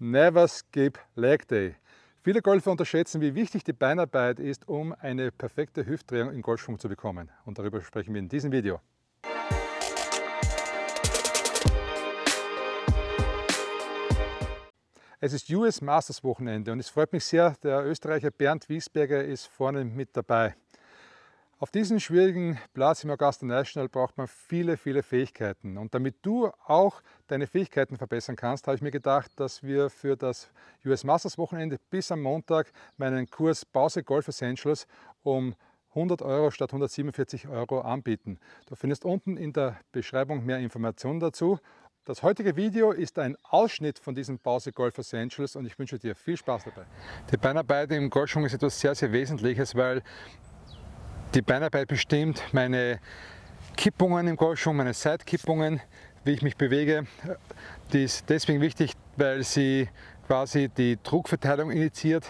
Never skip Leg Day. Viele Golfer unterschätzen, wie wichtig die Beinarbeit ist, um eine perfekte Hüftdrehung in Golfschwung zu bekommen. Und darüber sprechen wir in diesem Video. Es ist US Masters Wochenende und es freut mich sehr, der Österreicher Bernd Wiesberger ist vorne mit dabei. Auf diesem schwierigen Platz im Augusta National braucht man viele, viele Fähigkeiten. Und damit du auch deine Fähigkeiten verbessern kannst, habe ich mir gedacht, dass wir für das US Masters Wochenende bis am Montag meinen Kurs Pause Golf Essentials um 100 Euro statt 147 Euro anbieten. Du findest unten in der Beschreibung mehr Informationen dazu. Das heutige Video ist ein Ausschnitt von diesem Pause Golf Essentials und ich wünsche dir viel Spaß dabei. Die Beinarbeit im Golfschwung ist etwas sehr, sehr Wesentliches, weil die Beinarbeit bestimmt meine Kippungen im Golfschwung, meine Seitkippungen, wie ich mich bewege. Die ist deswegen wichtig, weil sie quasi die Druckverteilung initiiert.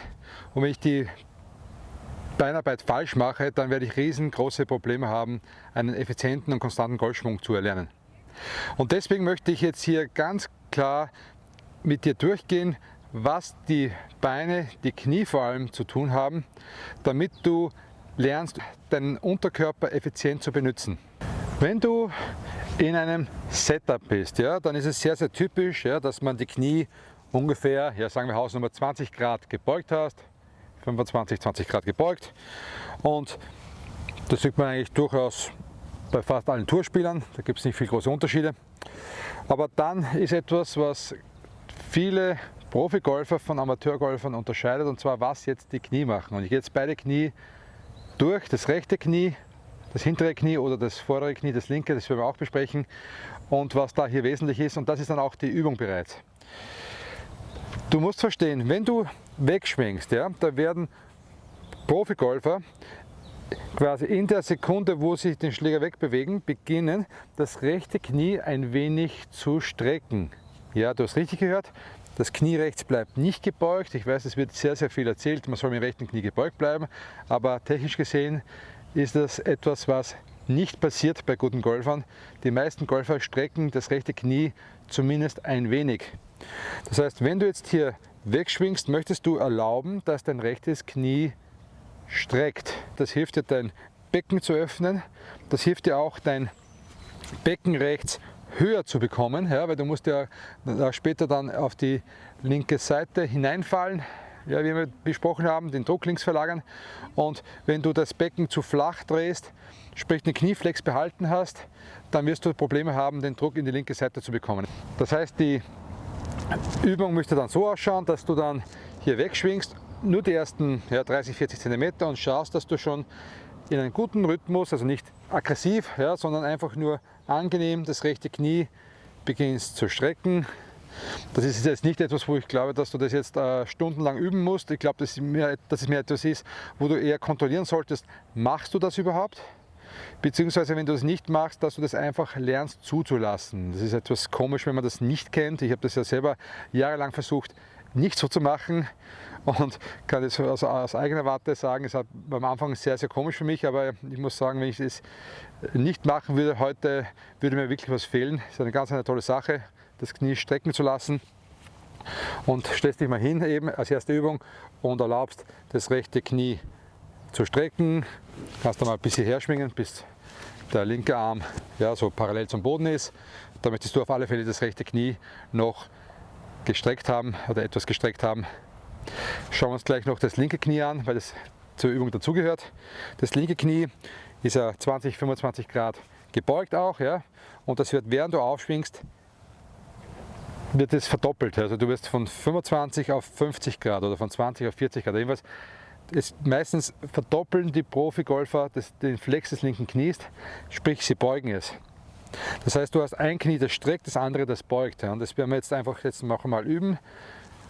Und wenn ich die Beinarbeit falsch mache, dann werde ich riesengroße Probleme haben, einen effizienten und konstanten Golfschwung zu erlernen. Und deswegen möchte ich jetzt hier ganz klar mit dir durchgehen, was die Beine, die Knie vor allem zu tun haben, damit du lernst, deinen Unterkörper effizient zu benutzen. Wenn du in einem Setup bist, ja, dann ist es sehr, sehr typisch, ja, dass man die Knie ungefähr, ja, sagen wir Hausnummer 20 Grad gebeugt hast, 25, 20 Grad gebeugt und das sieht man eigentlich durchaus bei fast allen Tourspielern, da gibt es nicht viele große Unterschiede. Aber dann ist etwas, was viele Profigolfer von Amateurgolfern unterscheidet und zwar was jetzt die Knie machen. Und ich gehe jetzt beide Knie durch das rechte Knie, das hintere Knie oder das vordere Knie, das linke, das werden wir auch besprechen und was da hier wesentlich ist und das ist dann auch die Übung bereits. Du musst verstehen, wenn du wegschwingst, ja, da werden Profigolfer quasi in der Sekunde, wo sie den Schläger wegbewegen, beginnen, das rechte Knie ein wenig zu strecken. Ja, du hast richtig gehört, das Knie rechts bleibt nicht gebeugt. Ich weiß, es wird sehr, sehr viel erzählt, man soll mit dem rechten Knie gebeugt bleiben, aber technisch gesehen ist das etwas, was nicht passiert bei guten Golfern. Die meisten Golfer strecken das rechte Knie zumindest ein wenig. Das heißt, wenn du jetzt hier wegschwingst, möchtest du erlauben, dass dein rechtes Knie streckt. Das hilft dir, dein Becken zu öffnen. Das hilft dir auch, dein Becken rechts höher zu bekommen, ja, weil du musst ja später dann auf die linke Seite hineinfallen, ja, wie wir besprochen haben, den Druck links verlagern und wenn du das Becken zu flach drehst, sprich den Knieflex behalten hast, dann wirst du Probleme haben, den Druck in die linke Seite zu bekommen. Das heißt, die Übung müsste dann so ausschauen, dass du dann hier wegschwingst, nur die ersten ja, 30, 40 cm und schaust, dass du schon in einem guten Rhythmus, also nicht aggressiv, ja, sondern einfach nur angenehm das rechte Knie beginnst zu strecken. Das ist jetzt nicht etwas, wo ich glaube, dass du das jetzt äh, stundenlang üben musst. Ich glaube, dass, dass es mehr etwas ist, wo du eher kontrollieren solltest, machst du das überhaupt? Beziehungsweise, wenn du das nicht machst, dass du das einfach lernst zuzulassen. Das ist etwas komisch, wenn man das nicht kennt. Ich habe das ja selber jahrelang versucht, nicht so zu machen und kann das aus, aus eigener Warte sagen, es war am Anfang sehr, sehr komisch für mich, aber ich muss sagen, wenn ich es nicht machen würde heute, würde mir wirklich was fehlen. Es ist eine ganz eine tolle Sache, das Knie strecken zu lassen und stellst dich mal hin eben als erste Übung und erlaubst das rechte Knie zu strecken, kannst du mal ein bisschen herschwingen, bis der linke Arm ja, so parallel zum Boden ist. Da möchtest du auf alle Fälle das rechte Knie noch gestreckt haben oder etwas gestreckt haben. Schauen wir uns gleich noch das linke Knie an, weil das zur Übung dazugehört. Das linke Knie ist ja 20, 25 Grad gebeugt auch, ja, und das wird, während du aufschwingst, wird es verdoppelt. Also du wirst von 25 auf 50 Grad oder von 20 auf 40 Grad. Jedenfalls ist meistens verdoppeln die Profi-Golfer den Flex des linken Knies, sprich sie beugen es. Das heißt, du hast ein Knie, das streckt, das andere, das beugt. Und das werden wir jetzt einfach jetzt noch einmal üben.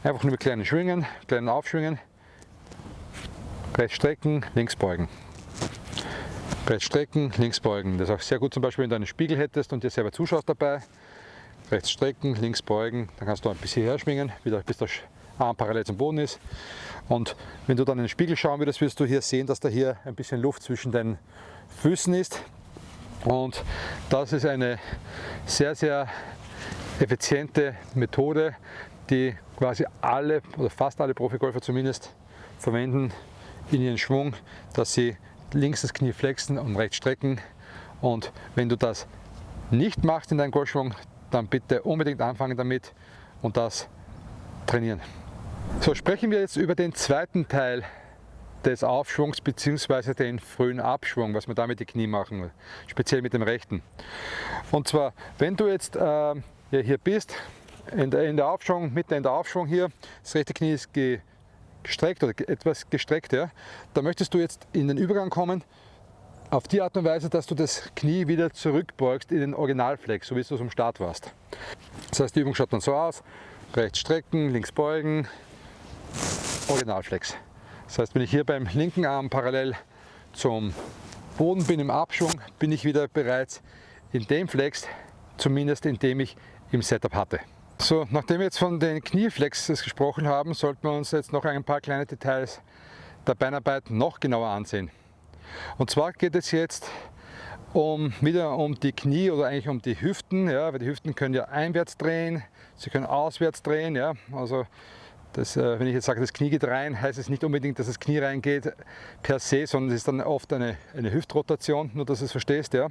Einfach nur mit kleinen Schwingen, kleinen Aufschwingen. Rechts strecken, links beugen. Rechts strecken, links beugen. Das ist auch sehr gut zum Beispiel, wenn du einen Spiegel hättest und dir selber zuschaust dabei. Rechts strecken, links beugen. Dann kannst du ein bisschen herschwingen, wieder bis der Arm parallel zum Boden ist. Und wenn du dann in den Spiegel schauen würdest, wirst du hier sehen, dass da hier ein bisschen Luft zwischen deinen Füßen ist. Und das ist eine sehr, sehr effiziente Methode, die quasi alle oder fast alle Profigolfer zumindest verwenden in ihren Schwung, dass sie links das Knie flexen und rechts strecken. Und wenn du das nicht machst in deinem Golfschwung, dann bitte unbedingt anfangen damit und das trainieren. So, sprechen wir jetzt über den zweiten Teil des Aufschwungs bzw. den frühen Abschwung, was wir da mit den Knie machen, speziell mit dem rechten. Und zwar, wenn du jetzt äh, hier bist, in der, in der Aufschwung, mitten in der Aufschwung hier, das rechte Knie ist gestreckt oder etwas gestreckt, ja, da möchtest du jetzt in den Übergang kommen, auf die Art und Weise, dass du das Knie wieder zurückbeugst in den Originalflex, so wie du es am Start warst. Das heißt, die Übung schaut dann so aus, rechts strecken, links beugen, Originalflex. Das heißt, wenn ich hier beim linken Arm parallel zum Boden bin im Abschwung, bin ich wieder bereits in dem Flex, zumindest in dem ich im Setup hatte. So, nachdem wir jetzt von den Knieflexes gesprochen haben, sollten wir uns jetzt noch ein paar kleine Details der Beinarbeit noch genauer ansehen. Und zwar geht es jetzt um, wieder um die Knie oder eigentlich um die Hüften, ja, weil die Hüften können ja einwärts drehen, sie können auswärts drehen, ja, also das, äh, wenn ich jetzt sage, das Knie geht rein, heißt es nicht unbedingt, dass das Knie reingeht per se, sondern es ist dann oft eine, eine Hüftrotation, nur dass du es verstehst. Ja.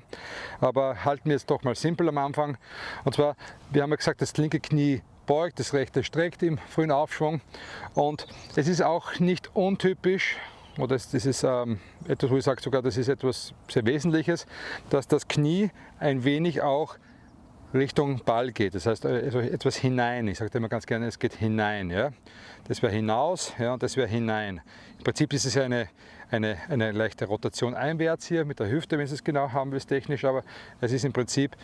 Aber halten wir jetzt doch mal simpel am Anfang. Und zwar, wir haben ja gesagt, das linke Knie beugt, das rechte streckt im frühen Aufschwung. Und es ist auch nicht untypisch, oder das ist ähm, etwas, wo ich sage sogar, das ist etwas sehr Wesentliches, dass das Knie ein wenig auch Richtung Ball geht. Das heißt also etwas hinein. Ich sage immer ganz gerne, es geht hinein. Ja? Das wäre hinaus ja, und das wäre hinein. Im Prinzip ist es ja eine, eine, eine leichte Rotation einwärts hier mit der Hüfte, wenn Sie es genau haben willst technisch, aber es ist im Prinzip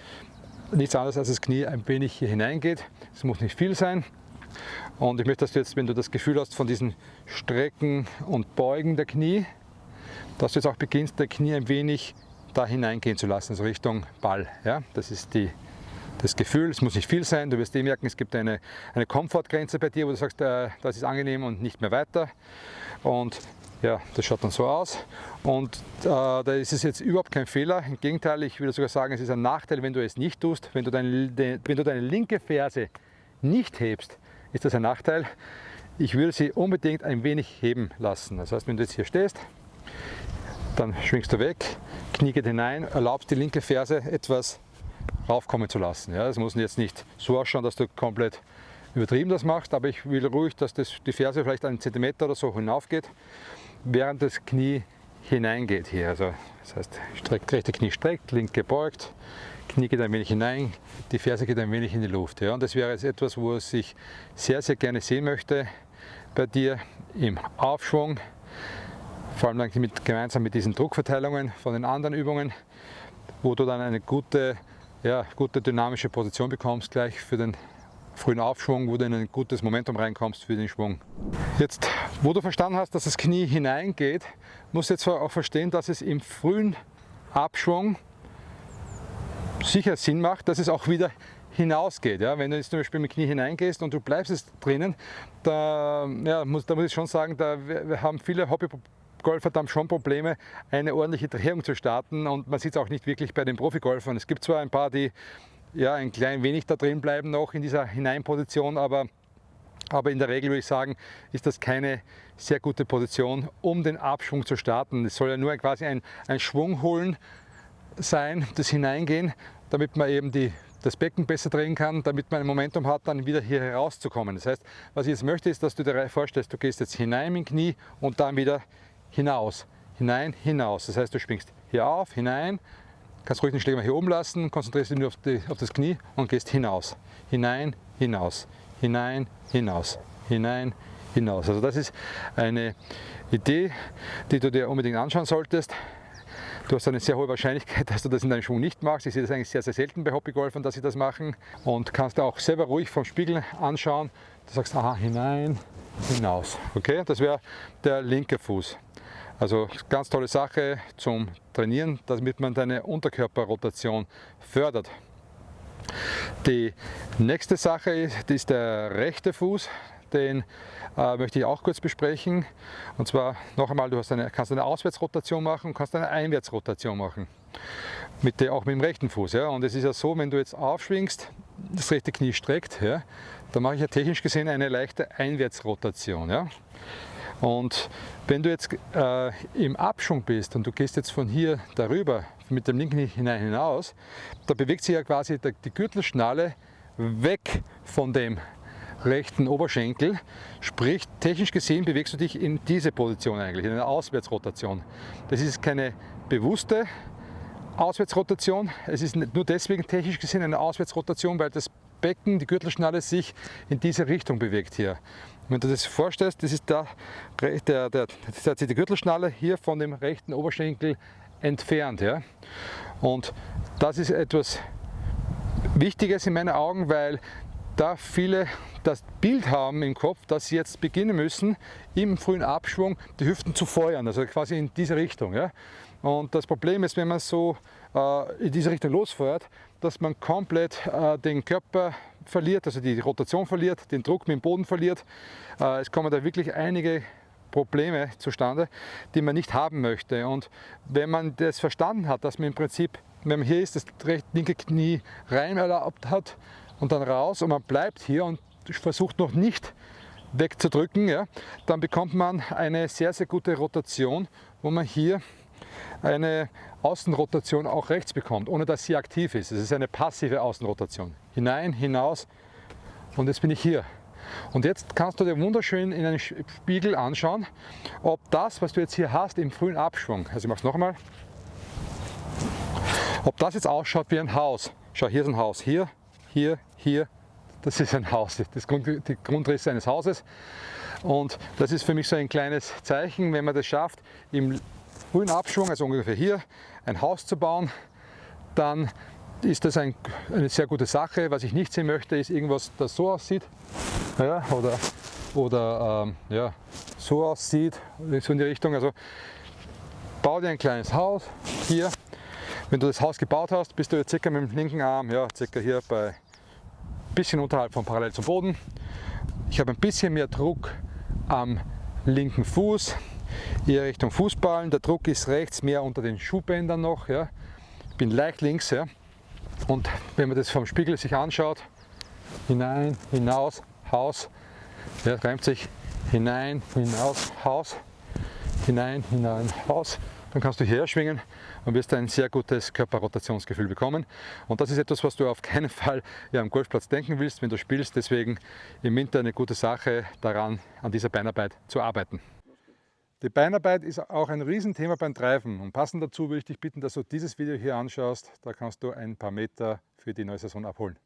nichts anderes als das Knie ein wenig hier hineingeht. Es muss nicht viel sein. Und ich möchte, dass du jetzt, wenn du das Gefühl hast von diesen Strecken und Beugen der Knie, dass du jetzt auch beginnst, der Knie ein wenig da hineingehen zu lassen, also Richtung Ball. Ja? Das ist die das Gefühl, es muss nicht viel sein, du wirst eh merken, es gibt eine, eine Komfortgrenze bei dir, wo du sagst, äh, das ist angenehm und nicht mehr weiter. Und ja, das schaut dann so aus. Und äh, da ist es jetzt überhaupt kein Fehler. Im Gegenteil, ich würde sogar sagen, es ist ein Nachteil, wenn du es nicht tust. Wenn du, deine, de, wenn du deine linke Ferse nicht hebst, ist das ein Nachteil. Ich würde sie unbedingt ein wenig heben lassen. Das heißt, wenn du jetzt hier stehst, dann schwingst du weg, Knie geht hinein, erlaubst die linke Ferse etwas raufkommen zu lassen. Ja, es muss jetzt nicht so ausschauen, dass du komplett übertrieben das machst, aber ich will ruhig, dass das, die Ferse vielleicht einen Zentimeter oder so hinaufgeht, während das Knie hineingeht hier. Also das heißt, streckt, rechte Knie streckt, linke beugt, Knie geht ein wenig hinein, die Ferse geht ein wenig in die Luft. Ja. Und das wäre jetzt etwas, wo ich sehr, sehr gerne sehen möchte bei dir im Aufschwung, vor allem mit, gemeinsam mit diesen Druckverteilungen von den anderen Übungen, wo du dann eine gute ja, gute dynamische Position bekommst gleich für den frühen Aufschwung, wo du in ein gutes Momentum reinkommst für den Schwung. Jetzt, wo du verstanden hast, dass das Knie hineingeht, musst du jetzt auch verstehen, dass es im frühen Abschwung sicher Sinn macht, dass es auch wieder hinausgeht. Ja? Wenn du jetzt zum Beispiel mit dem Knie hineingehst und du bleibst es drinnen, da, ja, muss, da muss ich schon sagen, da wir haben viele Hobby Golfer haben schon Probleme, eine ordentliche Drehung zu starten und man sieht es auch nicht wirklich bei den Profigolfern. Es gibt zwar ein paar, die ja ein klein wenig da drin bleiben noch in dieser Hineinposition, aber, aber in der Regel würde ich sagen, ist das keine sehr gute Position, um den Abschwung zu starten. Es soll ja nur quasi ein, ein Schwung holen sein, das Hineingehen, damit man eben die, das Becken besser drehen kann, damit man ein Momentum hat, dann wieder hier herauszukommen. Das heißt, was ich jetzt möchte, ist, dass du dir vorstellst, du gehst jetzt hinein dem Knie und dann wieder hinaus, hinein, hinaus. Das heißt, du springst hier auf, hinein, kannst ruhig den Schläger mal hier oben lassen, konzentrierst dich nur auf, die, auf das Knie und gehst hinaus, hinein, hinaus, hinein, hinaus, hinein, hinaus. Also das ist eine Idee, die du dir unbedingt anschauen solltest. Du hast eine sehr hohe Wahrscheinlichkeit, dass du das in deinem Schwung nicht machst. Ich sehe das eigentlich sehr, sehr selten bei Hobbygolfern, dass sie das machen. Und kannst auch selber ruhig vom Spiegel anschauen. Du sagst, aha, hinein, hinaus. Okay, das wäre der linke Fuß. Also ganz tolle Sache zum Trainieren, damit man deine Unterkörperrotation fördert. Die nächste Sache ist, ist der rechte Fuß. Den äh, möchte ich auch kurz besprechen. Und zwar noch einmal, du eine, kannst eine Auswärtsrotation machen und kannst eine Einwärtsrotation machen. Mit der, auch mit dem rechten Fuß. Ja. Und es ist ja so, wenn du jetzt aufschwingst, das rechte Knie streckt, ja, da mache ich ja technisch gesehen eine leichte Einwärtsrotation. Ja? Und wenn du jetzt äh, im Abschwung bist und du gehst jetzt von hier darüber mit dem linken hinein hinaus, da bewegt sich ja quasi die Gürtelschnalle weg von dem rechten Oberschenkel. Sprich, technisch gesehen bewegst du dich in diese Position eigentlich, in einer Auswärtsrotation. Das ist keine bewusste Auswärtsrotation. Es ist nur deswegen technisch gesehen eine Auswärtsrotation, weil das Becken, die Gürtelschnalle sich in diese Richtung bewegt hier. Wenn du das vorstellst, das ist, da, der, der, das ist die Gürtelschnalle hier von dem rechten Oberschenkel entfernt. Ja? Und das ist etwas Wichtiges in meinen Augen, weil da viele das Bild haben im Kopf, dass sie jetzt beginnen müssen, im frühen Abschwung die Hüften zu feuern, also quasi in diese Richtung. Ja? Und das Problem ist, wenn man so äh, in diese Richtung losfeuert, dass man komplett äh, den Körper verliert, also die Rotation verliert, den Druck mit dem Boden verliert. Äh, es kommen da wirklich einige Probleme zustande, die man nicht haben möchte. Und wenn man das verstanden hat, dass man im Prinzip, wenn man hier ist, das linke Knie rein erlaubt hat und dann raus und man bleibt hier und versucht noch nicht wegzudrücken, ja, dann bekommt man eine sehr, sehr gute Rotation, wo man hier eine Außenrotation auch rechts bekommt, ohne dass sie aktiv ist. Es ist eine passive Außenrotation. Hinein, hinaus und jetzt bin ich hier. Und jetzt kannst du dir wunderschön in einen Spiegel anschauen, ob das, was du jetzt hier hast im frühen Abschwung, also ich mache es noch einmal, ob das jetzt ausschaut wie ein Haus. Schau, hier ist ein Haus, hier, hier, hier, das ist ein Haus, das Grund, die Grundrisse eines Hauses. Und das ist für mich so ein kleines Zeichen, wenn man das schafft, im frühen Abschwung, also ungefähr hier, ein Haus zu bauen, dann ist das ein, eine sehr gute Sache. Was ich nicht sehen möchte, ist irgendwas, das so aussieht ja, oder, oder ähm, ja, so aussieht, so in die Richtung. Also bau dir ein kleines Haus hier. Wenn du das Haus gebaut hast, bist du jetzt circa mit dem linken Arm, ja, circa hier bei ein bisschen unterhalb von parallel zum Boden. Ich habe ein bisschen mehr Druck am linken Fuß, eher Richtung Fußballen. Der Druck ist rechts mehr unter den Schuhbändern noch. Ja. Ich bin leicht links. Ja. Und wenn man das vom Spiegel sich anschaut, hinein, hinaus, Haus, ja, reimt sich hinein, hinaus, Haus, hinein, hinein, Haus, dann kannst du hierher schwingen und wirst ein sehr gutes Körperrotationsgefühl bekommen. Und das ist etwas, was du auf keinen Fall ja, am Golfplatz denken willst, wenn du spielst. Deswegen im Winter eine gute Sache daran, an dieser Beinarbeit zu arbeiten. Die Beinarbeit ist auch ein Riesenthema beim Treiben und passend dazu würde ich dich bitten, dass du dieses Video hier anschaust. Da kannst du ein paar Meter für die neue Saison abholen.